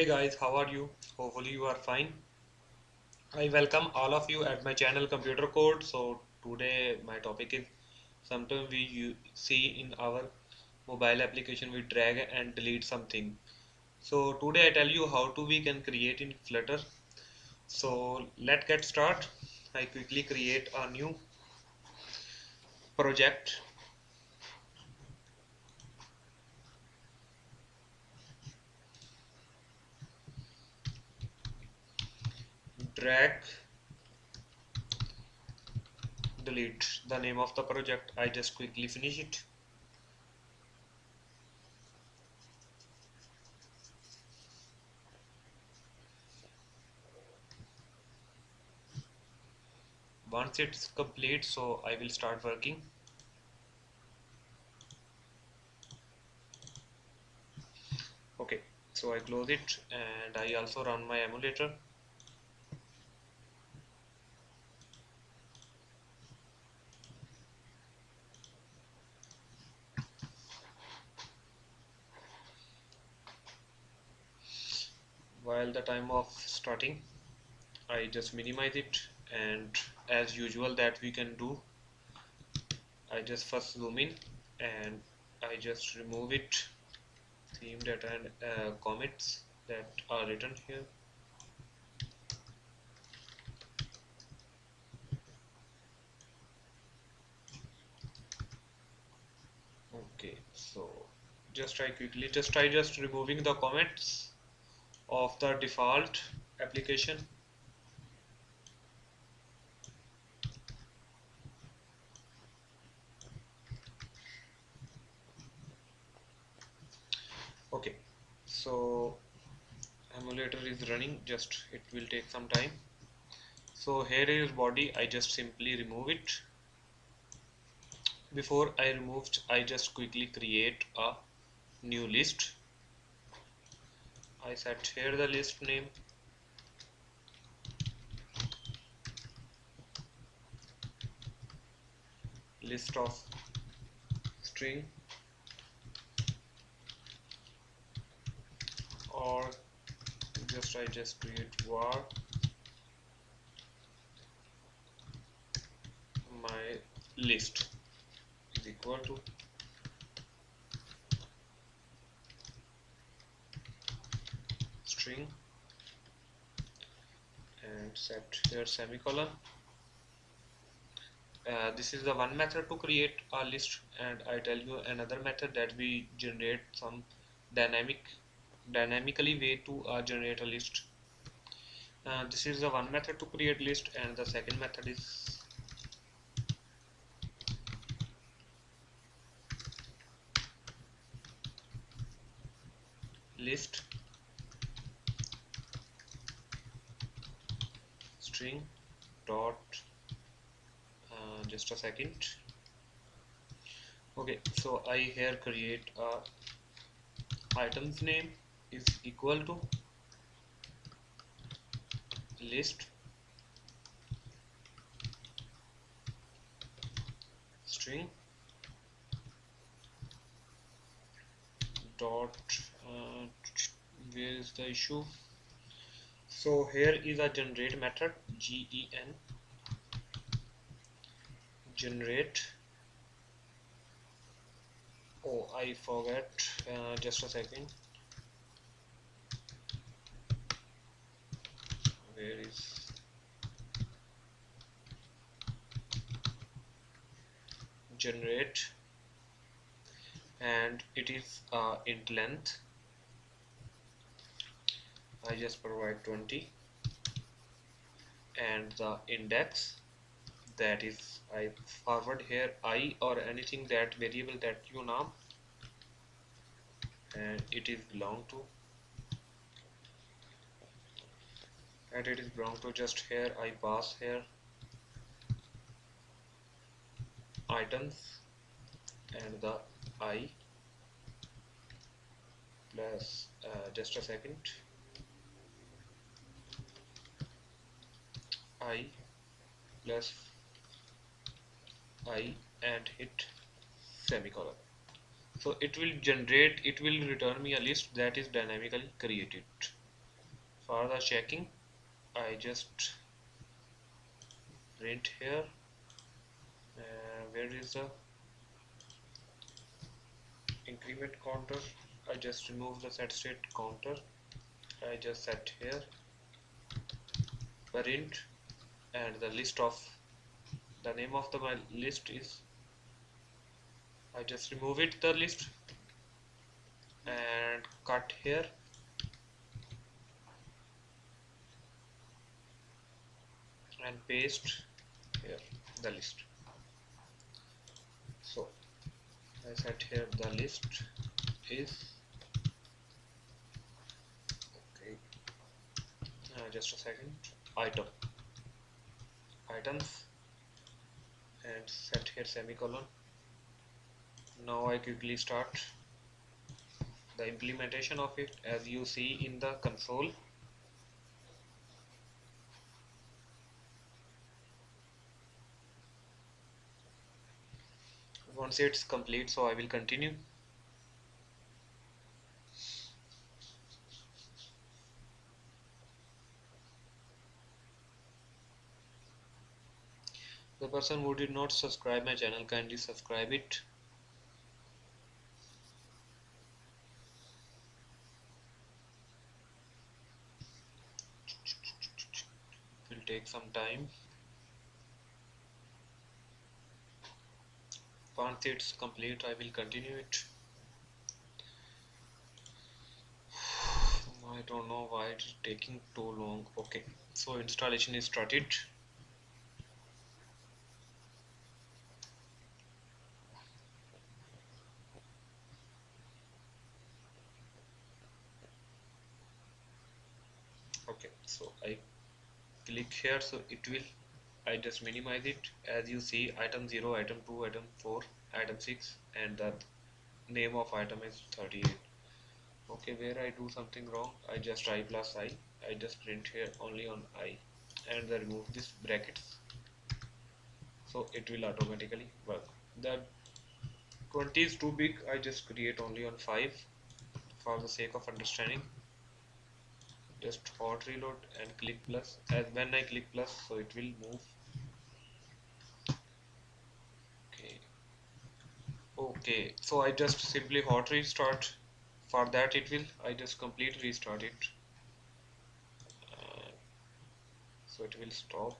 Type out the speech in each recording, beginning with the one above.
Hey guys, how are you? Hopefully you are fine. I welcome all of you at my channel Computer Code. So today my topic is sometimes we see in our mobile application we drag and delete something. So today I tell you how to we can create in Flutter. So let's get start. I quickly create a new project drag delete the name of the project. I just quickly finish it. Once it's complete so I will start working. Okay so I close it and I also run my emulator the time of starting. I just minimize it and as usual that we can do I just first zoom in and I just remove it theme data and uh, commits that are written here. Okay so just try quickly. Just try just removing the comments of the default application. Okay so emulator is running just it will take some time. So here is body I just simply remove it. Before I removed I just quickly create a new list I set here the list name. List of string. Or just I just create var. My list is equal to string. And set here semicolon. Uh, this is the one method to create a list and I tell you another method that we generate some dynamic dynamically way to uh, generate a list. Uh, this is the one method to create list and the second method is list string dot uh, just a second. Okay so I here create a items name is equal to list. String dot uh, where is the issue? So here is a generate method gen generate. Oh I forget uh, just a second. Where is generate? And it is uh, int length. I just provide 20 and the index that is I forward here i or anything that variable that you name and it is belong to and it is belong to just here I pass here items and the i plus uh, just a second i plus i and hit semicolon. So it will generate it will return me a list that is dynamically created. For the checking I just print here. Uh, where is the increment counter? I just remove the set state counter. I just set here. Print and the list of the name of the my list is I just remove it the list and cut here. And paste here the list. So I set here the list is okay. Uh, just a second item items. And set here semicolon. Now I quickly start. The implementation of it as you see in the console once it's complete so I will continue the person who did not subscribe my channel kindly subscribe it. It will take some time. Once it's complete I will continue it. I don't know why it's taking too long. Okay so installation is started okay so I here so it will I just minimize it. As you see item 0 item 2 item 4 item 6 and the name of item is 38 okay where I do something wrong I just i plus i. I just print here only on i and remove this brackets. So it will automatically work. The 20 is too big I just create only on 5 for the sake of understanding just hot reload and click plus. As when I click plus so it will move. Okay. Okay. So I just simply hot restart. For that it will I just complete restart it. Uh, so it will stop.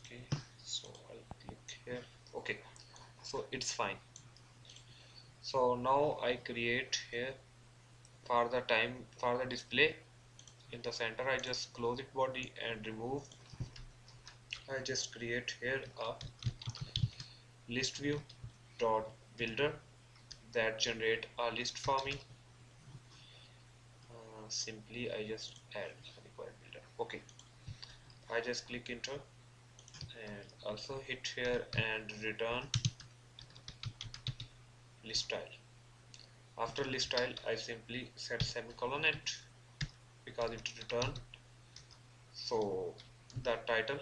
Okay. So I'll click here. Okay. So it's fine. So now I create here for the time for the display. In the center I just close it body and remove. I just create here a list view dot builder that generate a list for me. Uh, simply I just add required builder. Okay. I just click enter and also hit here and return list tile after list tile I simply set semicolon it because it return so the title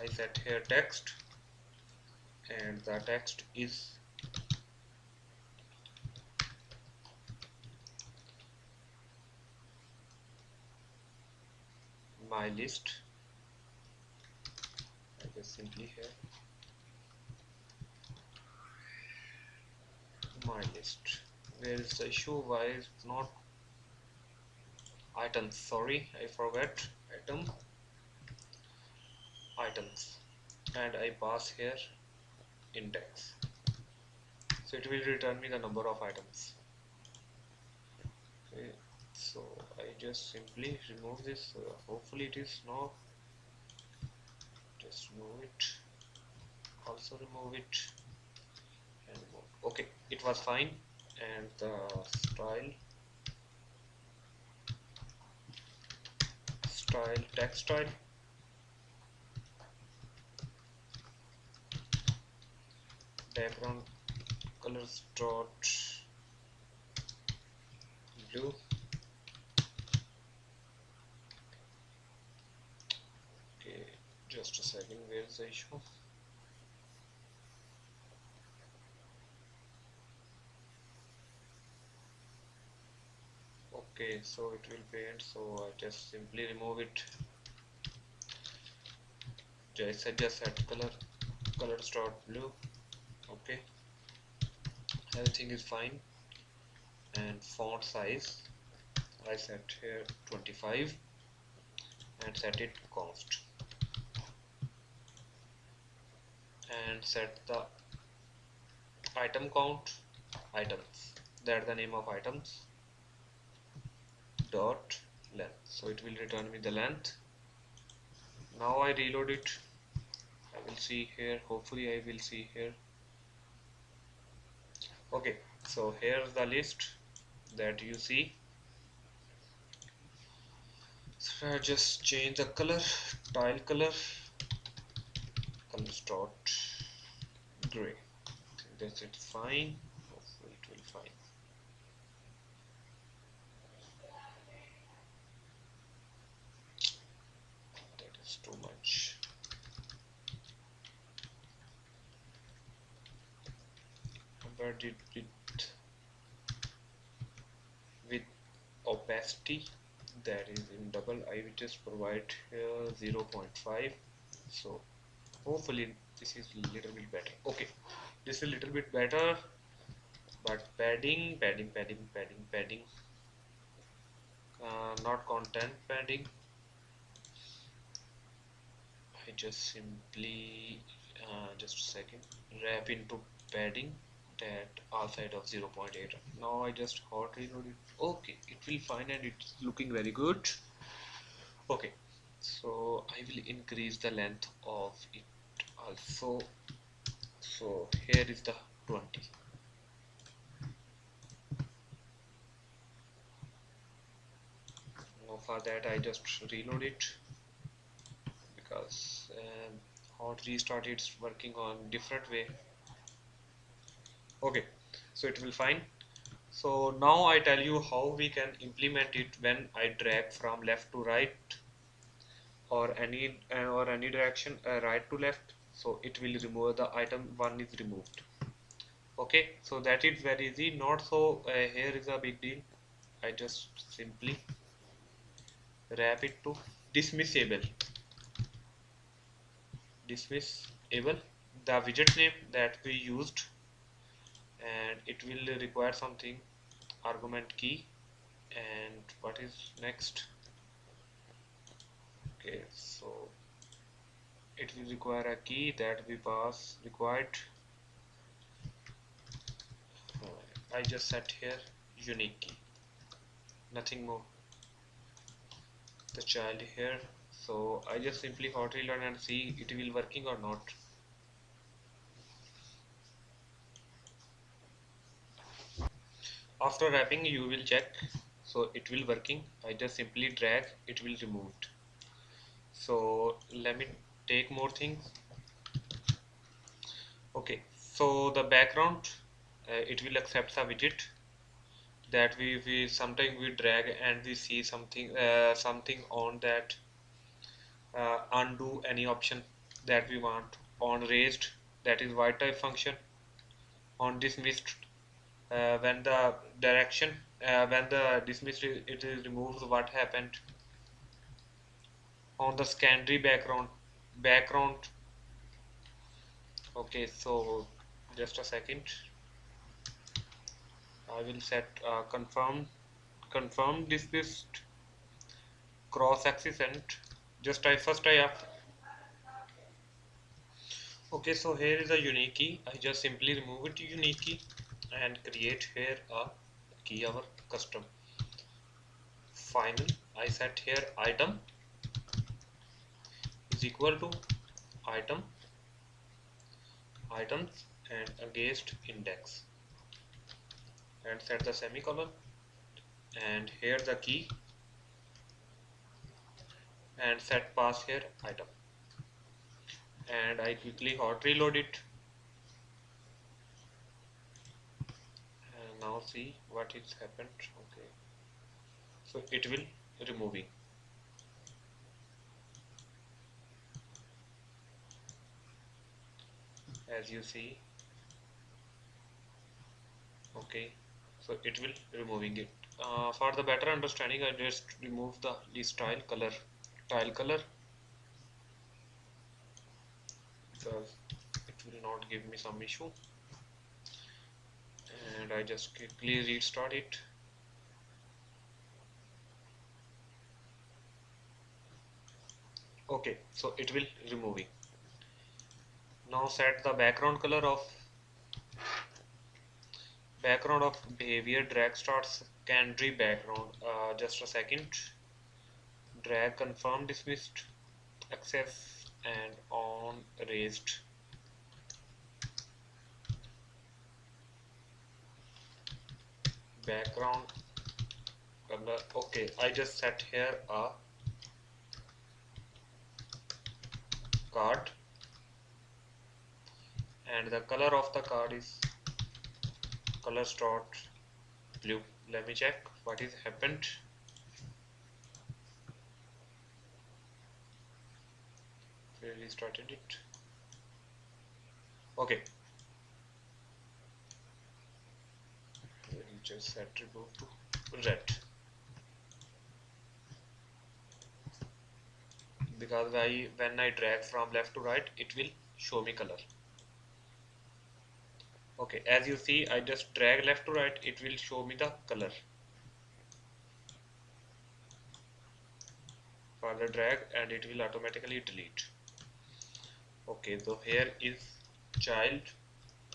I set here text and the text is my list. I just simply here my list. Where is the issue? Why is not items sorry I forgot. Item. Items. And I pass here. Index. So it will return me the number of items. Okay so I just simply remove this. Uh, hopefully it is not. Just remove it. Also remove it. Okay it was fine. And the style. Style text style. Background colors dot blue. Okay just a second where's the issue okay so it will paint so I just simply remove it. Just just set color color start blue okay. Everything is fine. And font size I set here 25 and set it const. And set the item count items. That the name of items dot length. So it will return me the length. Now I reload it. I will see here. Hopefully I will see here. Okay. So here's the list that you see. So I just change the color tile color. Color dot gray. That's it. Fine hopefully it will fine that is too much convert it with with opacity that is in double I will just provide here 0.5 so hopefully this is a little bit better. Okay this is a little bit better but padding padding padding padding padding uh, not content padding. I just simply uh, just a second wrap into padding that all side of 0.8 now I just hot reload it okay it will fine and it's looking very good. Okay so I will increase the length of it also. So here is the 20 now for that I just reload it because um, hot restart it's working on different way okay so it will fine. So now I tell you how we can implement it when I drag from left to right or any uh, or any direction uh, right to left. So it will remove the item one is removed. Okay so that is very easy. Not so uh, here is a big deal. I just simply wrap it to dismissible. Dismissible the widget name that we used and it will require something argument key. And what is next? Okay so it will require a key that we pass required. I just set here unique key. Nothing more. The child here. So I just simply hot reload and see it will working or not after wrapping you will check. So it will working. I just simply drag. It will removed. So let me take more things. Okay. So the background uh, it will accept a widget. That we, we sometimes we drag and we see something uh, something on that uh, undo any option that we want. On raised that is white type function. On dismissed uh, when the direction uh, when the dismissed it is removed what happened? On the secondary background background. Okay so just a second. I will set uh, confirm confirm dismissed cross axis and just I first I have okay so here is a unique key I just simply remove it unique key and create here a key our custom. Final I set here item is equal to item items and against index. And set the semicolon and here the key and set pass here item. And I quickly hot reload it and now see what is happened. Okay. So it will removing as you see. Okay. So it will removing it. Uh, for the better understanding I just remove the tile color tile color. Because it will not give me some issue and I just quickly restart it. Okay so it will removing now set the background color of background of behavior drag starts secondary background. Uh, just a second. Drag confirm dismissed access and on raised background color. Okay I just set here a card. And the color of the card is color start blue. Let me check what is happened. Really started it. Okay set remove to red. Because I when I drag from left to right it will show me color. Okay as you see I just drag left to right it will show me the color. Further drag and it will automatically delete. Okay so here is child.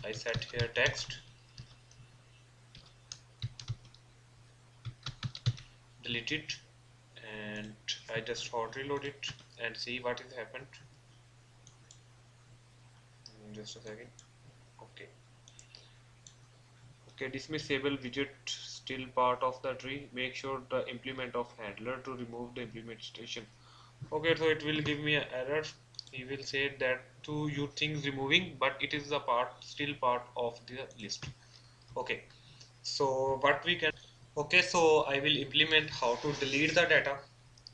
I set here text delete it and I just hot reload it and see what has happened. Mm, just a second. Okay. Okay dismissible widget still part of the tree. Make sure the implement of handler to remove the implementation. Okay so it will give me an error. He will say that to you things removing but it is the part still part of the list. Okay. So what we can okay so I will implement how to delete the data.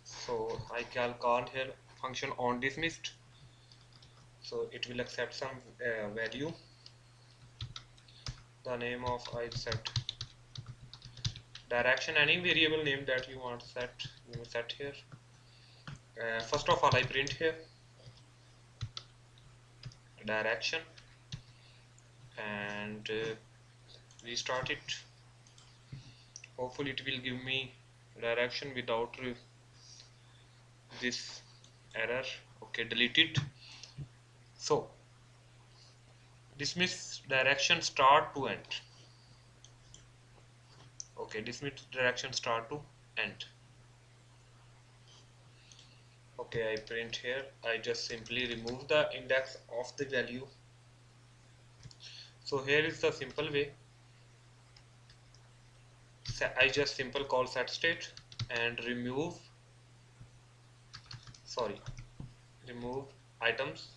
So I can call here function on dismissed. So it will accept some uh, value. The name of I set. Direction any variable name that you want set you set here. Uh, first of all I print here. Direction. And uh, restart it hopefully it will give me direction without this error. Okay delete it. So dismiss direction start to end. Okay dismiss direction start to end. Okay I print here. I just simply remove the index of the value. So here is the simple way I just simple call set state and remove sorry remove items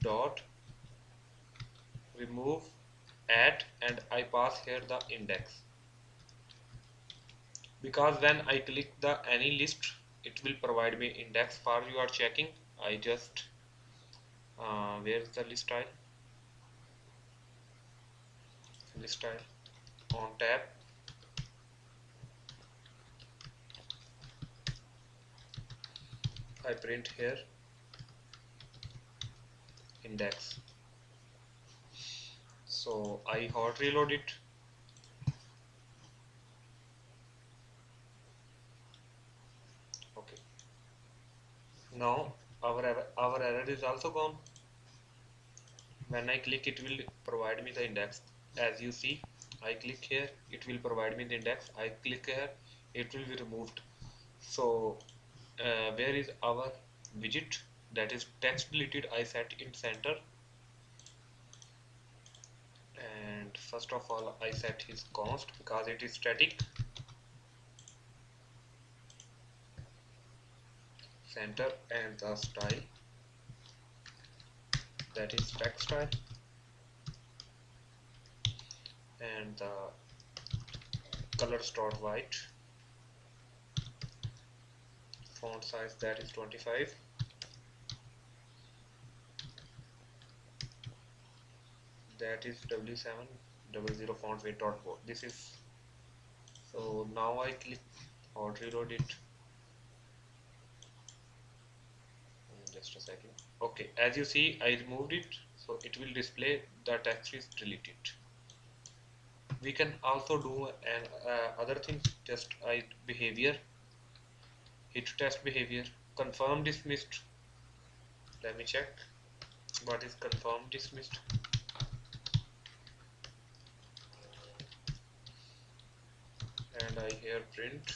dot remove add and I pass here the index. Because when I click the any list it will provide me index. For you are checking I just uh, where is the list tile? List tile on tab I print here. Index. So I hot reload it. Okay. Now our our error is also gone. When I click it will provide me the index. As you see I click here it will provide me the index. I click here it will be removed. So uh, where is our widget? That is text deleted I set in center. And first of all I set his const because it is static. Center and the style. That is text style. And the color start white font size that is 25 that is w7 00 font weight dot bold. This is so now I click or reload it. Hmm, just a second. Okay as you see I removed it so it will display the text is deleted. We can also do an uh, other things just I behavior hit test behavior. Confirm dismissed. Let me check. What is confirm dismissed? And I here print.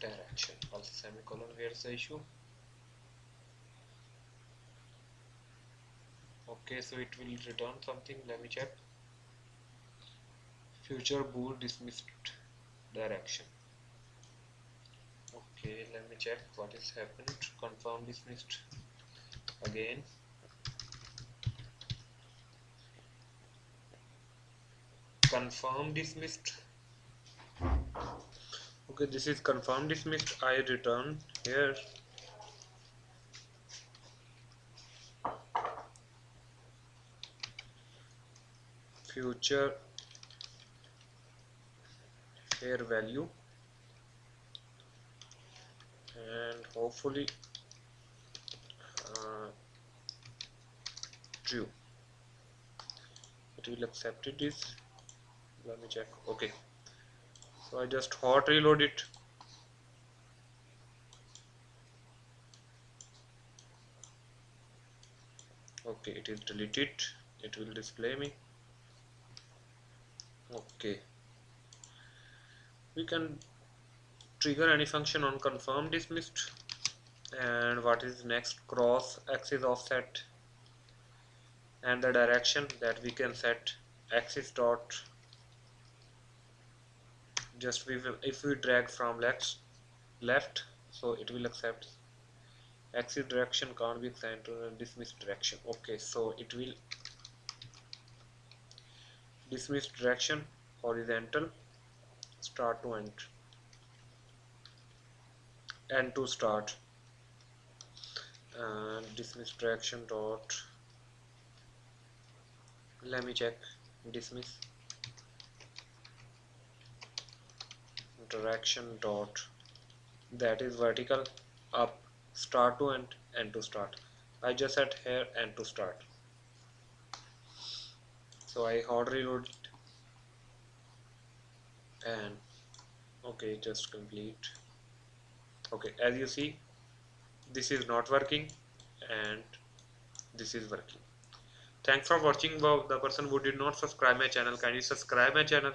Direction. Also semicolon. Where's the issue. Okay so it will return something. Let me check. Future bool dismissed. Direction okay let me check what is happened confirm dismissed again. Confirm dismissed okay this is confirm dismissed I return here. Future here value and hopefully uh, true. It will accept it is let me check okay. So I just hot reload it. Okay it is deleted it will display me. Okay. We can trigger any function on confirm dismissed and what is next? Cross axis offset. And the direction that we can set axis dot. Just we will if we drag from left left so it will accept. Axis direction can't be assigned to dismiss direction. Okay so it will dismiss direction horizontal start to end end to start. And dismiss direction dot. Let me check. Dismiss. Direction dot. That is vertical. Up. Start to end. End to start. I just set here end to start. So I hard reload it. And okay just complete okay as you see this is not working and this is working. Thanks for watching the person who did not subscribe my channel kindly subscribe my channel